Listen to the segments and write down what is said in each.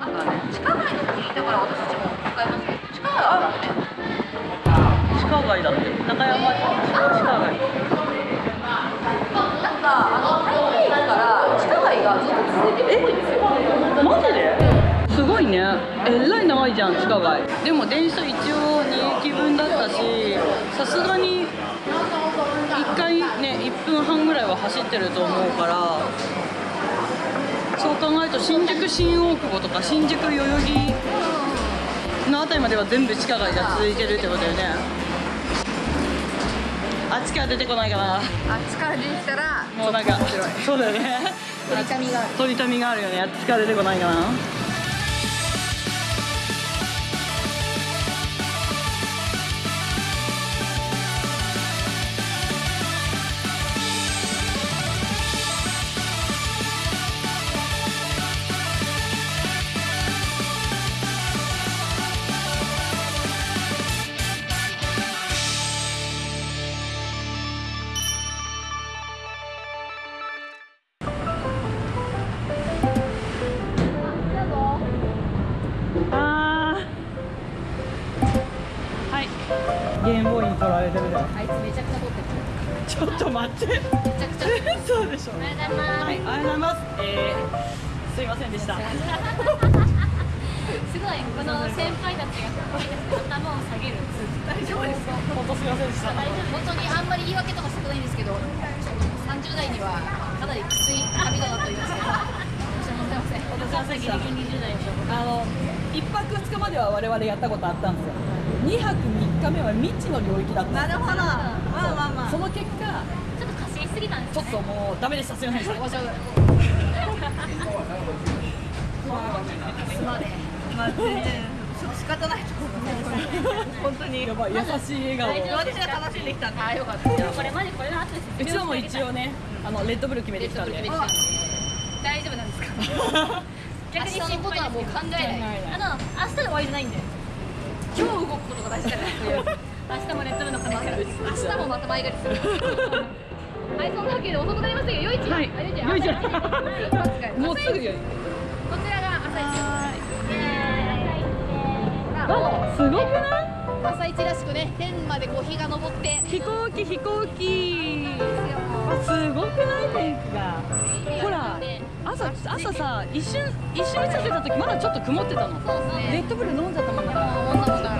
なんかね地下街の国だから私たちも使いますけど地下街。あるね地下街。だって中山町地下街。なんかあの台北駅から地下街。がずっと続いてるっぽいんですよマジで？すごいね。えらい長いじゃん地下街。でも電車一応2駅分だったしさすがに1回ね1分半ぐらいは走ってると思うからそう考えると新宿新大久保とか新宿代々木の辺りまでは全部地下街が続いてるってことだよね。あっちから出てこないかな。あっちから出てきたらもうなんかそうだよね。取りたみがある。取りたみがあるよね。あっちから出てこないかないつめちゃくちゃ撮ってるちょっと待ってめちゃくちゃそうでしょうございますはい、ありがとうございます。えー、すいませんでした。すごいこの先輩たちが頭を下げる大丈夫ですか本当すいませんでした。本当にあんまり言い訳とかしたくないんですけど30代にはかなりきつい旅となっておりますけどすいません本当すいませんでした。20代でしょあの一泊二日までは我々やったことあったんですよ。二泊三日目は未知の領域だった。なるほど。まあまあまあ。その結果、ちょっと過信しすぎたんですね。ちょっともうダメでした。すいません。でした。面白いすまねまあ全然仕方ないと思う本当にやばい優しい笑大丈夫顔。私は楽しん。できたん。であよかったでもこれマジこれの後ですうちはもう一応ね、あのレッドブル決めてきたん。で。大丈夫なん。ですか逆に明日のことはもう考えないあの明日で終わりじゃないん。で今日動くことが大事だから明日もレッドブルの可能性ある。明日もまた前借りする。はいそんなわけで遅くなりましたけどよい。ちはいあよ。いちよい。ち朝一もうすぐよ。こちらが朝一イエーイあ、すごくない？朝一らしくね天までこう日が昇って飛行機飛行機。あすごくない？天気が。ほら朝朝さ一瞬一瞬映ってた時まだちょっと曇ってたの。そうですねレッドブル飲んじゃったもんだから。もう女もんだから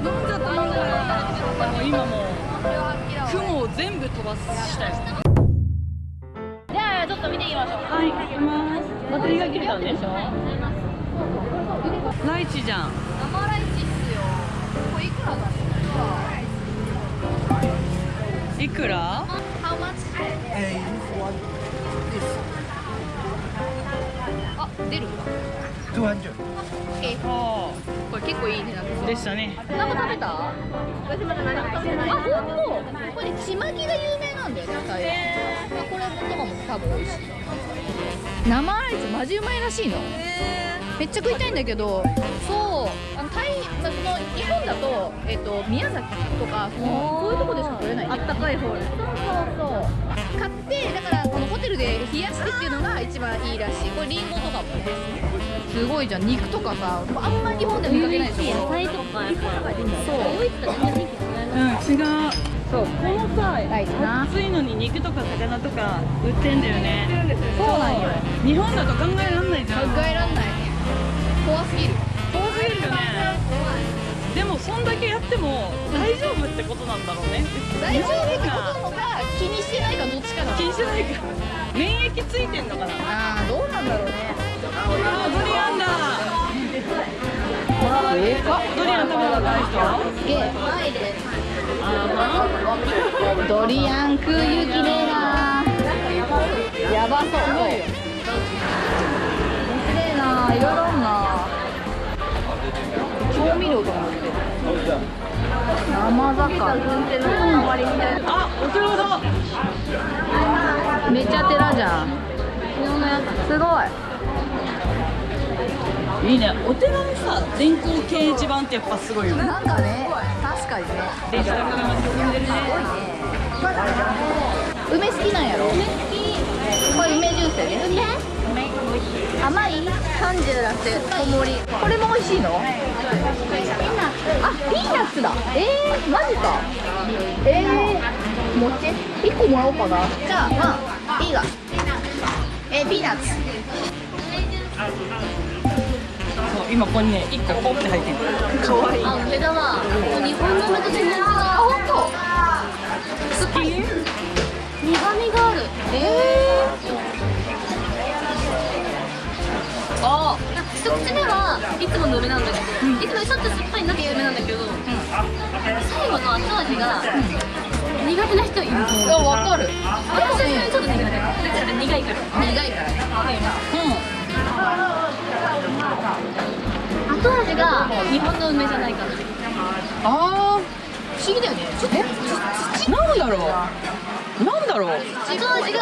飲んじゃったもんだから。もう今もう雲を全部飛ばしたよ。じゃあちょっと見てみましょうはい、行きます。バッテリーが切れたんでしょ？ライチじゃん。生ライチいくら？だろういくら？How much? あ、出るんだ 200. え、はこれ結構いい値段ですあ、でしたね。何も食べた？私まだ何も食べてないあ、ほんとこれね、ちまきが有名なんだよね、台湾まあ、これとかも多分美味しい生アイスマジうまいらしいの。めっちゃ食いたいんだけどそうあの台まあその日本だと,、えっと宮崎とかそのこういうとこでしか取れない。あったかいホールそうそうそう。買ってだからこのホテルで冷やしてっていうのが一番いいらしい。これリンゴとかもす。ごいじゃん。肉とかさあんまり日本で見かけないでしょ。野菜とかやっぱそう。ドイツと全然雰囲気違いますうん、違う。そう、このさ、ライチな暑いのに肉とか魚とか売ってんだよね。そうなんよ日本だと考えられないじゃん。考えらんない怖すぎる遠すぎるよね。でもそんだけやっても大丈夫ってことなんだろうね。大丈夫ってことなのか気にしてないかどっちかな気にしないか。免疫ついてんのかな。ああどうなんだろうねあ、ドリアンだ。ドリアン食べたことない人？すげえドリアン食う勇気ねえなやばそう。面白いないろいろあんな調味料とかも売って。る生魚。あ、お寺だ。めっちゃ寺じゃん。すごい。いいね。お寺のさ、電光掲示板ってやっぱすごいよね。なんかね確かにね。デジタル化が進んでるね。梅好きなんやろ？梅好きこれ梅ジュースやね梅？甘い？可感じじゃなくて小盛りこれも美味しい。のあピーナッツだえー、マジかえー、餅1個もらおうかなじゃあまあい。い。がえー、ピーナッツ今ここにね1個ポンって入ってるかわ。いいあ梅だわ。日本の梅と全然違うあ本当好き苦味があるえー、あ一口目はいつもの梅なんだけど、いつもちょっと酸っぱいなって梅なんだけど、最後の後味が苦手な人いるわ。かる私はちょっと苦手苦いから苦いからね後味が日本の梅じゃないかなあー不思議だよね。ちょっとえなんだろう。なんだろう。後味が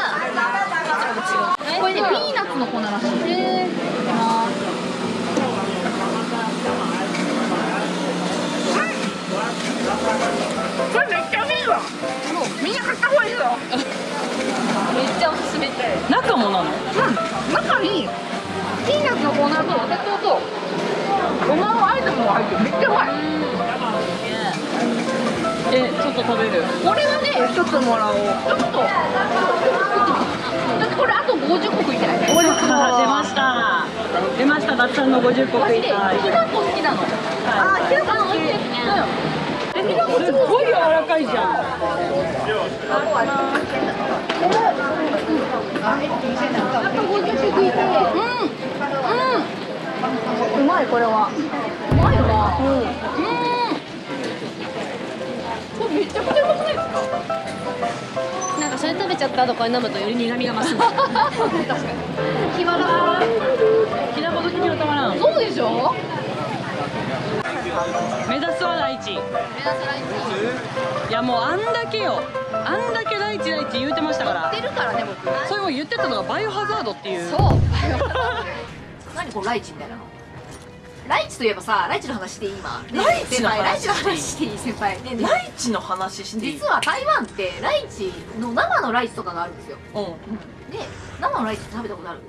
これねピーナッツの粉らしい。へえょっともらおう。ちょっとこれあと50個食いたい？50個出ました。出ました。ダッさんの50個食いでた。いきなこ好きなの？あきなこ好き。ですねえきなこすっごい柔らかいじゃん。あと50個食いたいうん。うん。うまいこれは。うまいよなうん。うん。めちゃくちゃうまくなんかそれ食べちゃった後これ飲むとより苦味が増す確かに暇だきなこ好きにはたまらん。そうでしょ？目指すは大地。いやもうあんだけよ。あんだけ大地大地言うてましたから。出るからね僕それも言ってたのがバイオハザードっていう。そう。何これライチみたいなの？ライチといえばさライチの話していい今。ねライチの話？先輩ライチの話していい先輩。ライチの話していい？実は台湾ってライチの生のライチとかがあるんですよ。うん。で生のライチって食べたことある？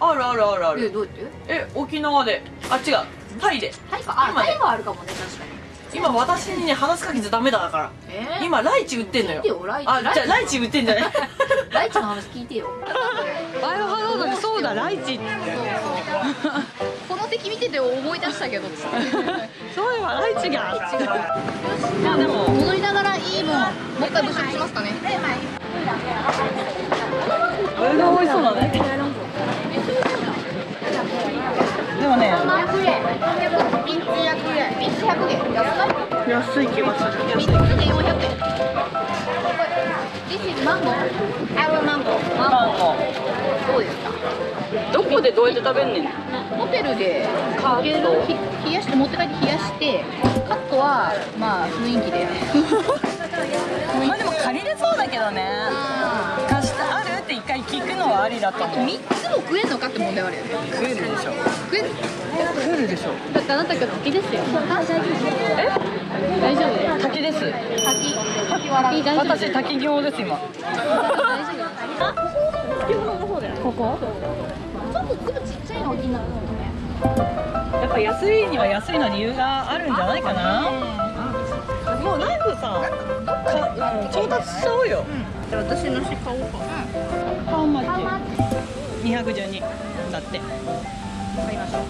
あるあるあるあえるどうやって？え沖縄で。あ違う。タイで。タイか。あ今ねタイはあるかもね確かに。今私にね話しかけちゃダメだから。えー、今ライチ売ってんのよ。聞いてよライチ。あじゃあライチ売ってんじゃない？ライチの話聞いてよ。バイオハザードでそうだライチ この敵見てて思い出したけどそういえばライチが。いやでも戻りながらいいもんもう一回物色しますかね。これが美味しそうだね。でもね300円3つ200円3つ100円。安い？安い気がする。3つで400円。This is mango Our mango マンゴどうですか？ーどこでどうやって食べんねん？ホテルでかけるひ冷やして持って帰って冷やしてカットはまあ雰囲気で。まあでも借りれそうだけどね。貸してあるって一回聞くのはありだと思う。3つも食えんのかって問題はあるよね。食えるでしょ。食える食えるでしょ。だってあなた今日滝ですよえ？大丈夫？滝です。滝。滝笑い大丈夫？私滝行です今。ここ？ちょっと粒ちっちゃいの気になるやっぱ安いには安いの理由があるんじゃないかな。もうナイフさか、うん、調達しちゃおうよ。じゃあ私のし買おうか。ハウマッチ212だって。買いましょう。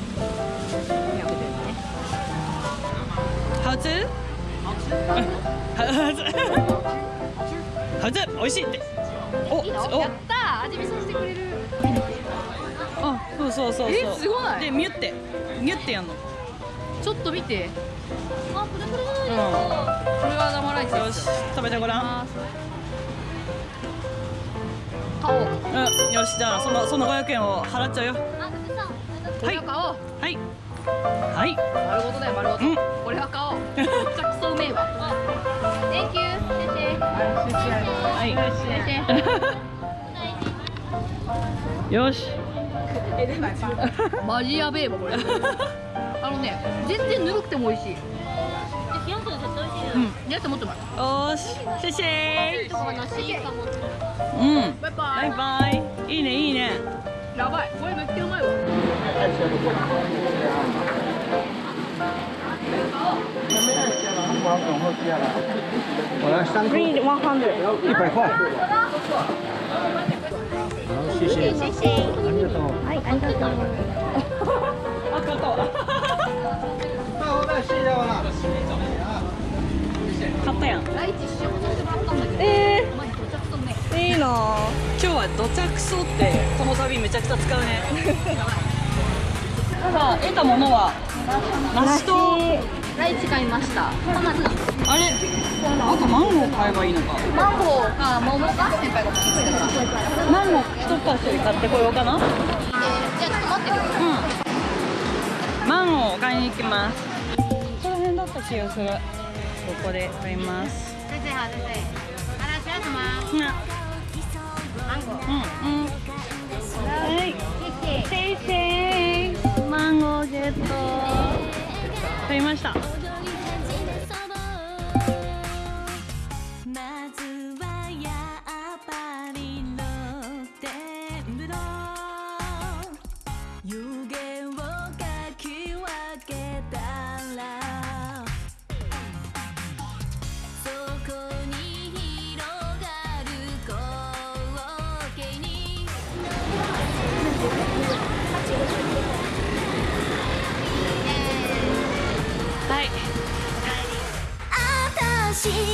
ハウツーハウツーハウツー美味しいって。おいいの？お。やったー。味見させてくれる。あそうそうそうそう。えすごい。でミュって。ミュってやんの。ちょっと見て。あプルプルうん。これが生ライチよ。し食べてごらん。買おう。うん。よしじゃあそのその500円を払っちゃうよ。は買おう。はい。はい。丸ごとだよ丸ごと。うん。これは買おう。めっちゃくそうめえわ。Thank you 先はい生。先 よし生マジやべえわこれ。あのね全然ぬるくても美味しい。冷やすの絶対美味しいよ。うん。やつもっと待ってよし。シェシェとこがなしいかもうん。バイババイバイ。いいねいいね。やばい。これめっちゃうまいわ。我来三颗，一百块。好，谢谢，谢谢，ありがとう。はい、ありがとう。あ、おだしだわ。買ったやんえー、いいな今日はどちゃくそってこの旅めちゃくちゃ使うねただ得たものは梨とライチ買いました。あれ？あとマンゴー買えばいいのか。マンゴーか桃か？先輩が持ってくれた。からマンゴー一パ買ってこようかな。うんじゃあちょっと待って。くださいマンゴーを買いに行きます。ここら辺だった気がする。ここで買います。先生は先生あらっしゃいま買いました。はいあたし